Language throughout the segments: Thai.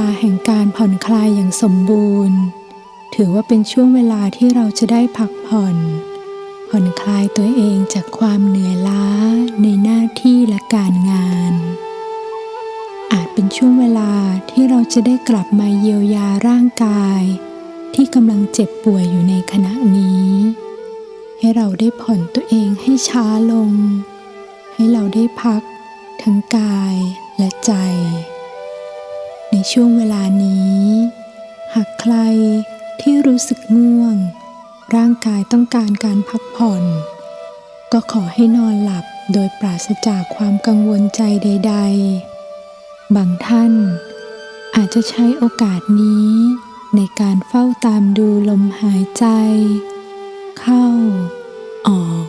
เวลาแห่งการผ่อนคลายอย่างสมบูรณ์ ถือว่าเป็นช่วงเวลาที่เราจะได้พักผ่อน ผ่อนคลายตัวเองจากความเหนื่อยล้าในหน้าที่และการงาน อาจเป็นช่วงเวลาที่เราจะได้กลับมาเยียวยาร่างกาย ที่กำลังเจ็บป่วยอยู่ในขณะนี้ ให้เราได้ผ่อนตัวเองให้ช้าลง ให้เราได้พักทั้งกายและใจ ในช่วงเวลานี้ หากใครที่รู้สึกง่วง ร่างกายต้องการการพักผ่อน ก็ขอให้นอนหลับโดยปราศจากความกังวลใจใด ๆ บางท่านอาจจะใช้โอกาสนี้ ในการเฝ้าตามดูลมหายใจ เข้า ออก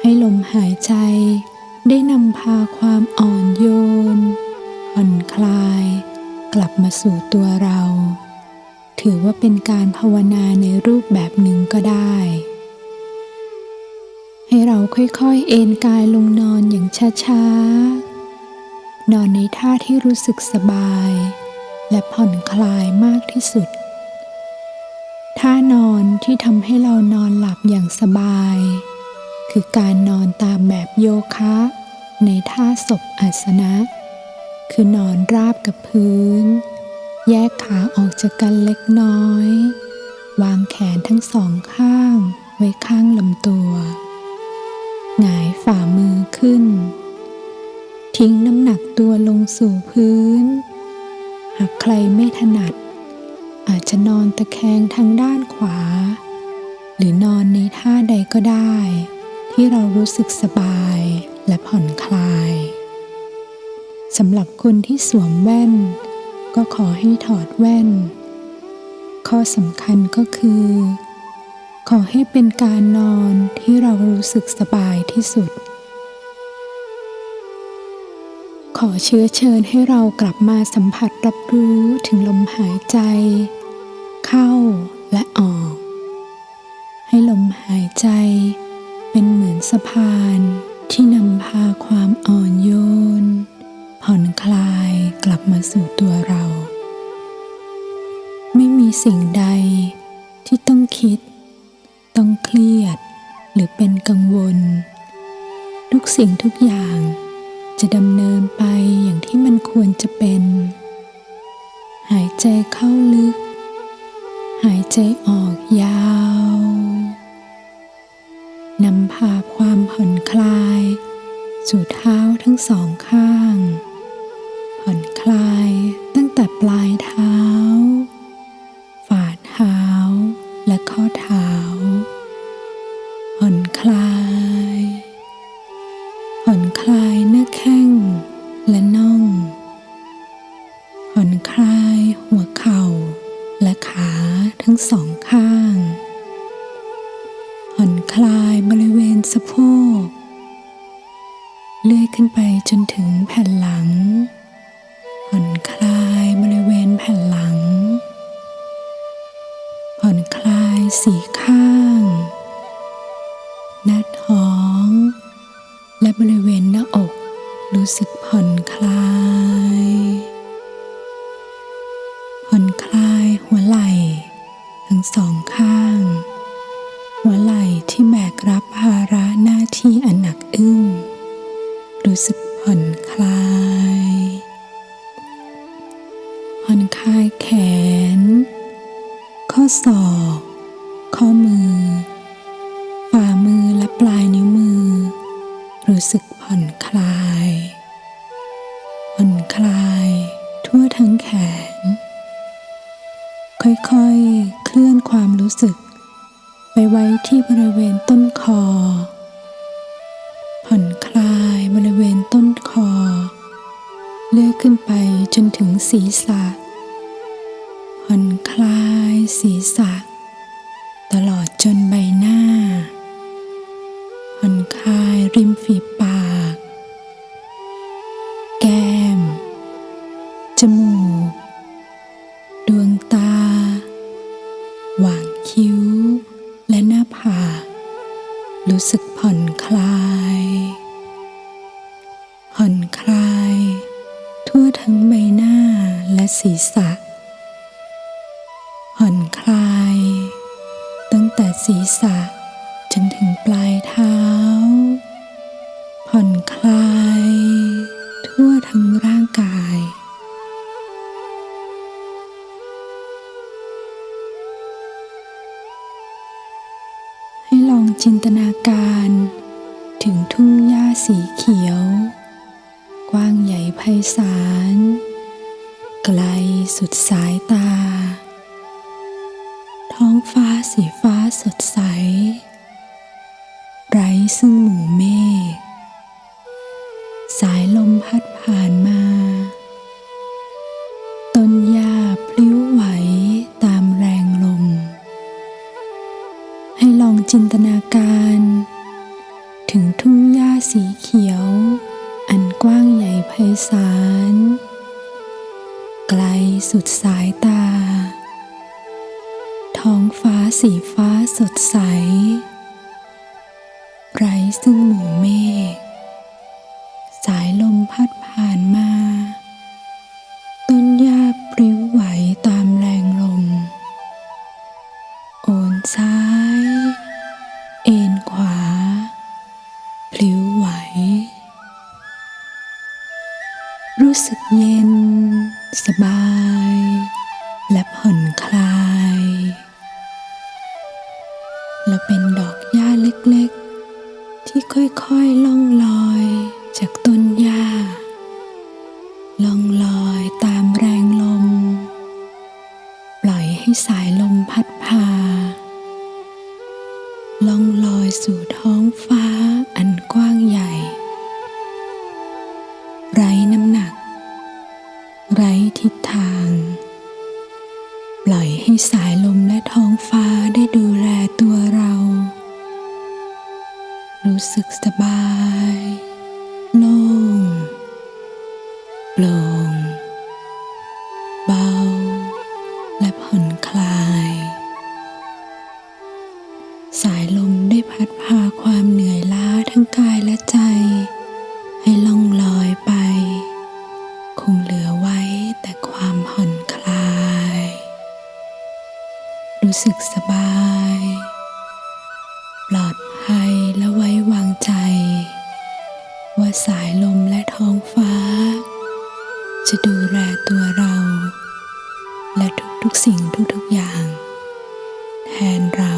ให้ลมหายใจได้นำพาความอ่อนโยน คลาย กลับมาสู่ตัวเรา ถือว่าเป็นการภาวนาในรูปแบบหนึ่งก็ได้ ให้เราค่อยๆ เอนกายลงนอนอย่างช้าๆ นอนในท่าที่รู้สึกสบาย และผ่อนคลายมากที่สุด ท่านอนที่ทำให้เรานอนหลับอย่างสบาย คือการนอนตามแบบโยคะในท่าศพอาสนะ คือนอนราบกับพื้น แยกขาออกจากกันเล็กน้อย วางแขนทั้งสองข้างไว้ข้างลำตัว หงายฝ่ามือขึ้น ทิ้งน้ำหนักตัวลงสู่พื้น หากใครไม่ถนัด อาจจะนอนตะแคงทางด้านขวา หรือนอนในท่าใดก็ได้ ที่เรารู้สึกสบายและผ่อนคลาย สำหรับคนที่สวมแว่น ก็ขอให้ถอดแว่น ข้อสำคัญก็คือ ขอให้เป็นการนอนที่เรารู้สึกสบายที่สุด ขอเชื้อเชิญให้เรากลับมาสัมผัสรับรู้ถึงลมหายใจ เข้าและออก ให้ลมหายใจ สิ่งใดที่ต้องคิด ต้องเครียด หรือเป็นกังวล ทุกสิ่งทุกอย่างจะดำเนินไปอย่างที่มันควรจะเป็น หายใจเข้าลึก หายใจออกยาว นำพาความผ่อนคลาย สู่เท้าทั้งสอง รู้สึกผ่อนคลาย ทั้งใบหน้าและศีรษะ ผ่อนคลาย ตั้งแต่ศีรษะ ซ้าย เอ็นขวา พลิ้วไหว รู้สึกเย็นสบาย สายลมและท้องฟ้า จะดูแลตัวเรา และทุกๆสิ่งทุกๆอย่าง แทนเรา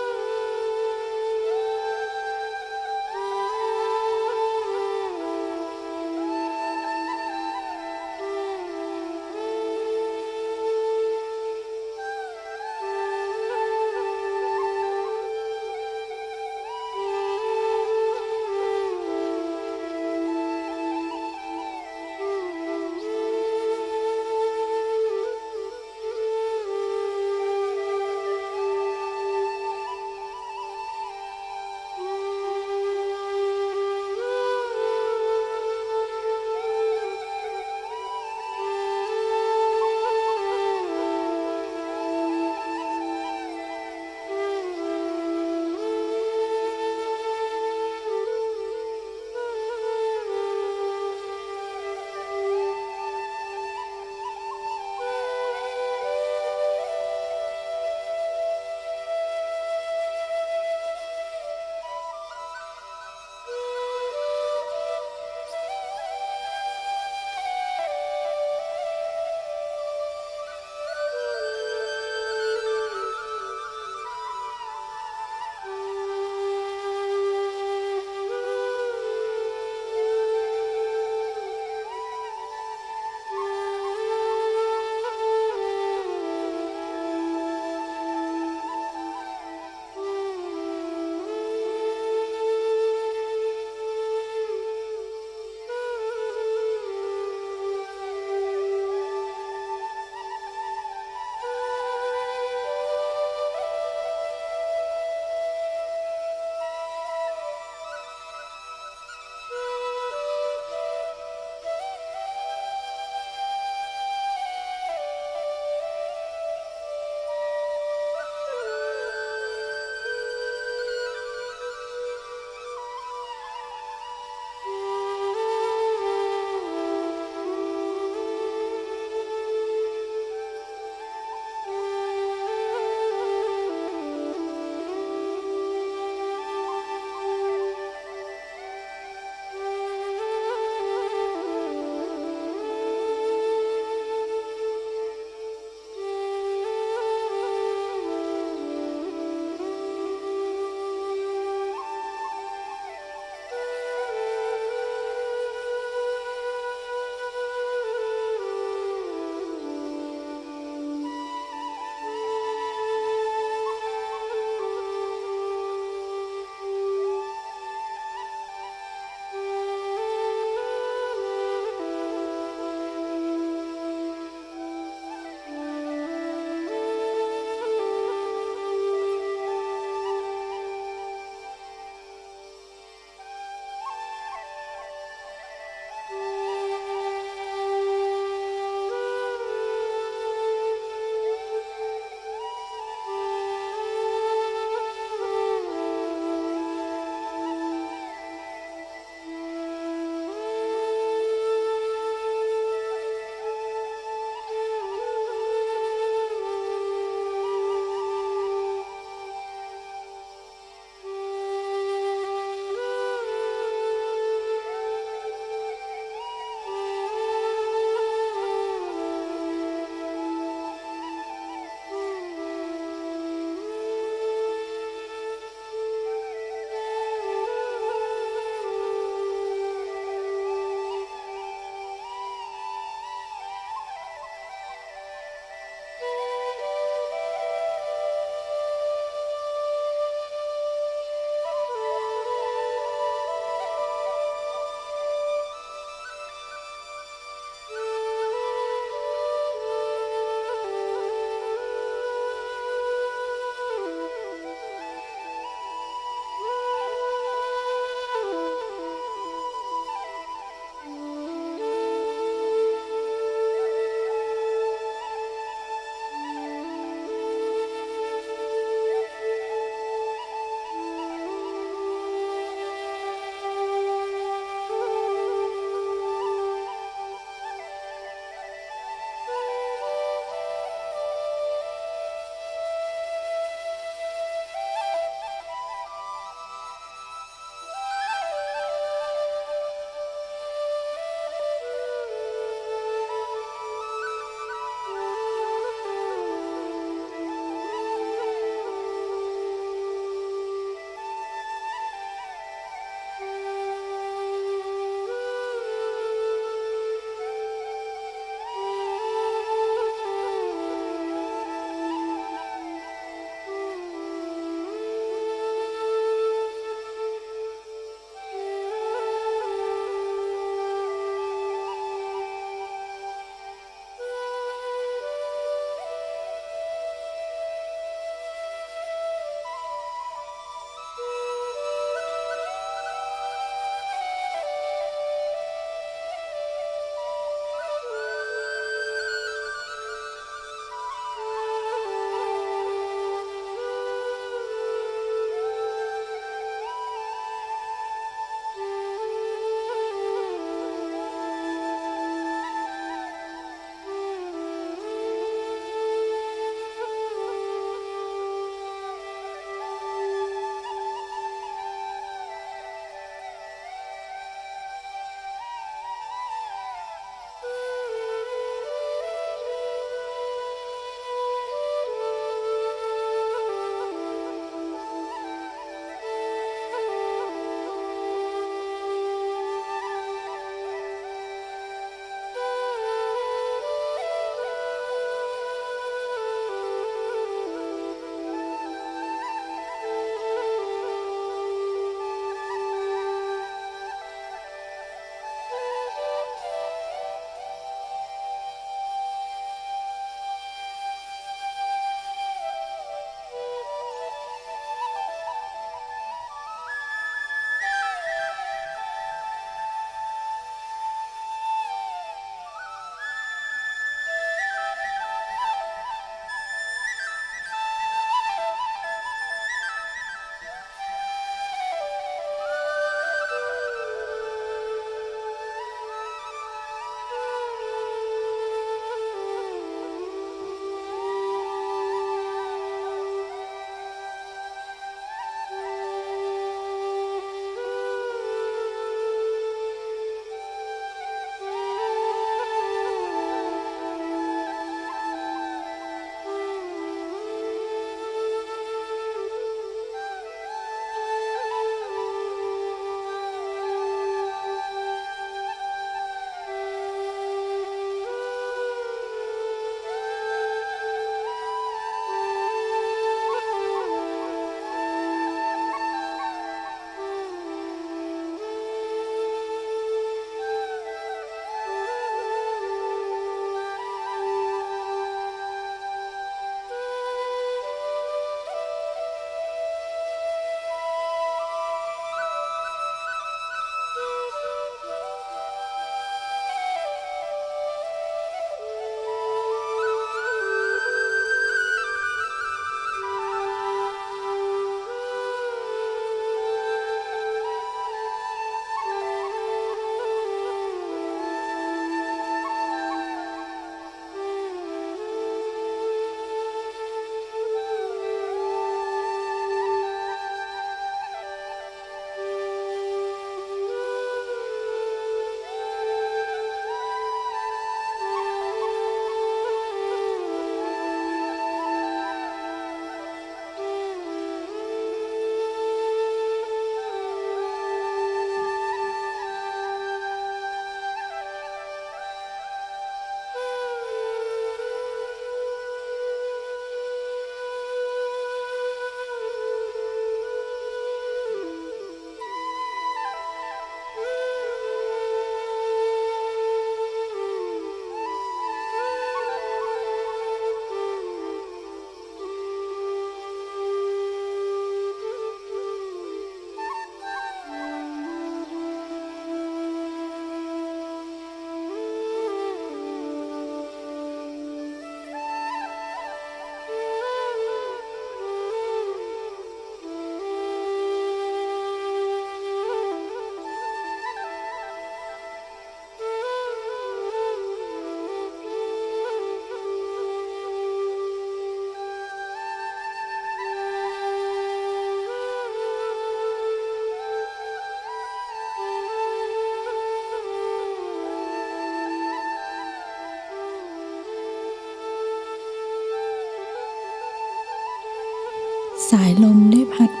สายลมได้พัด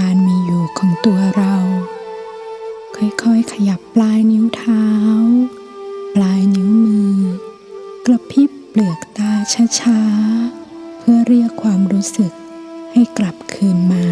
การมีอยู่ของตัวเรา ค่อยๆ ขยับปลายนิ้วเท้า ปลายนิ้วมือ กระพริบเปลือกตาช้าๆ เพื่อเรียกความรู้สึกให้กลับคืนมา